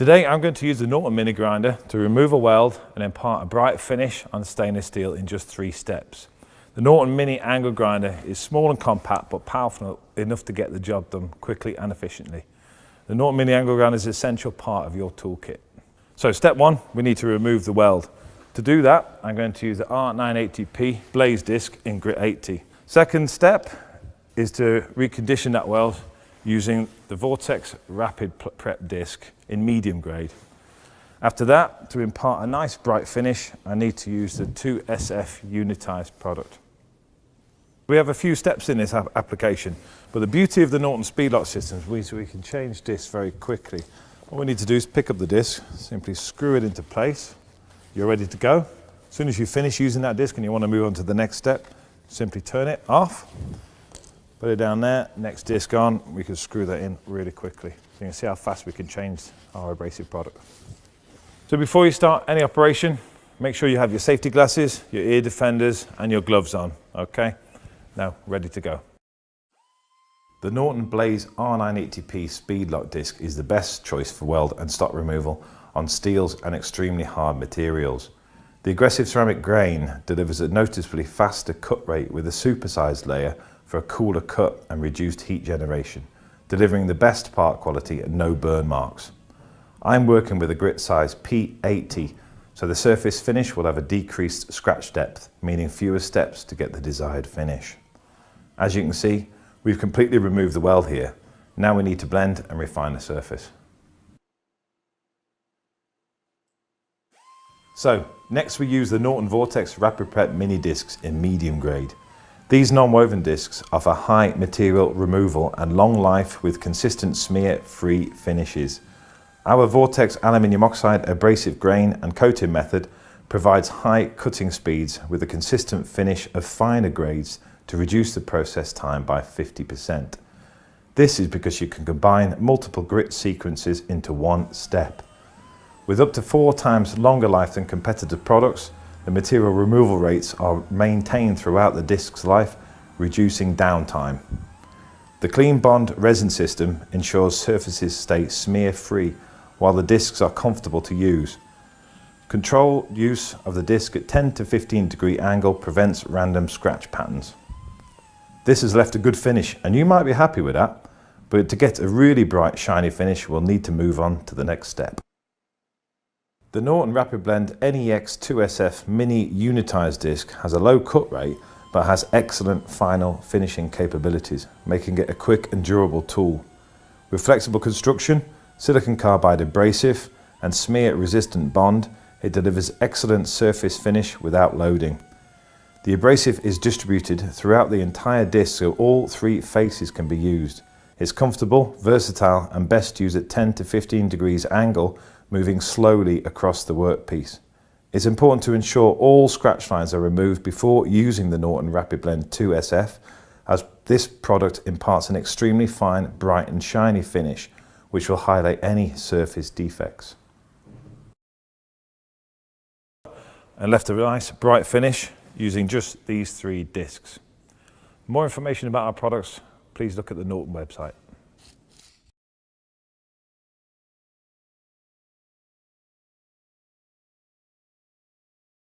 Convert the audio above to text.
Today I'm going to use the Norton Mini Grinder to remove a weld and impart a bright finish on stainless steel in just three steps. The Norton Mini Angle Grinder is small and compact but powerful enough to get the job done quickly and efficiently. The Norton Mini Angle Grinder is an essential part of your toolkit. So step one, we need to remove the weld. To do that, I'm going to use the R980P Blaze Disc in grit 80. Second step is to recondition that weld using the Vortex Rapid Prep disc in medium grade. After that, to impart a nice bright finish, I need to use the 2SF unitized product. We have a few steps in this application, but the beauty of the Norton Speedlok systems is we can change this very quickly. All we need to do is pick up the disc, simply screw it into place. You're ready to go. As soon as you finish using that disc and you want to move on to the next step, simply turn it off Put it down there, next disc on, we can screw that in really quickly. So you can see how fast we can change our abrasive product. So before you start any operation, make sure you have your safety glasses, your ear defenders and your gloves on, okay? Now, ready to go. The Norton Blaze R980P Speedlok disc is the best choice for weld and stock removal on steels and extremely hard materials. The aggressive ceramic grain delivers a noticeably faster cut rate with a supersized layer for a cooler cut and reduced heat generation, delivering the best part quality and no burn marks. I'm working with a grit size P80, so the surface finish will have a decreased scratch depth, meaning fewer steps to get the desired finish. As you can see, we've completely removed the weld here. Now we need to blend and refine the surface. So, next we use the Norton Vortex Rapid Prep Mini Discs in medium grade. These non-woven discs offer high material removal and long life with consistent smear-free finishes. Our Vortex aluminium oxide abrasive grain and coating method provides high cutting speeds with a consistent finish of finer grades to reduce the process time by 50%. This is because you can combine multiple grit sequences into one step. With up to four times longer life than competitive products, the material removal rates are maintained throughout the disc's life, reducing downtime. The Clean Bond resin system ensures surfaces stay smear-free while the discs are comfortable to use. Control use of the disc at 10 to 15 degree angle prevents random scratch patterns. This has left a good finish and you might be happy with that, but to get a really bright shiny finish we'll need to move on to the next step. The Norton Rapid Blend NEX 2SF Mini Unitized disc has a low cut rate but has excellent final finishing capabilities, making it a quick and durable tool. With flexible construction, silicon carbide abrasive and smear resistant bond, it delivers excellent surface finish without loading. The abrasive is distributed throughout the entire disc so all three faces can be used. It's comfortable, versatile and best used at 10 to 15 degrees angle moving slowly across the workpiece. It's important to ensure all scratch lines are removed before using the Norton Rapid Blend 2SF as this product imparts an extremely fine, bright and shiny finish which will highlight any surface defects. And left a nice bright finish using just these three discs. more information about our products, please look at the Norton website.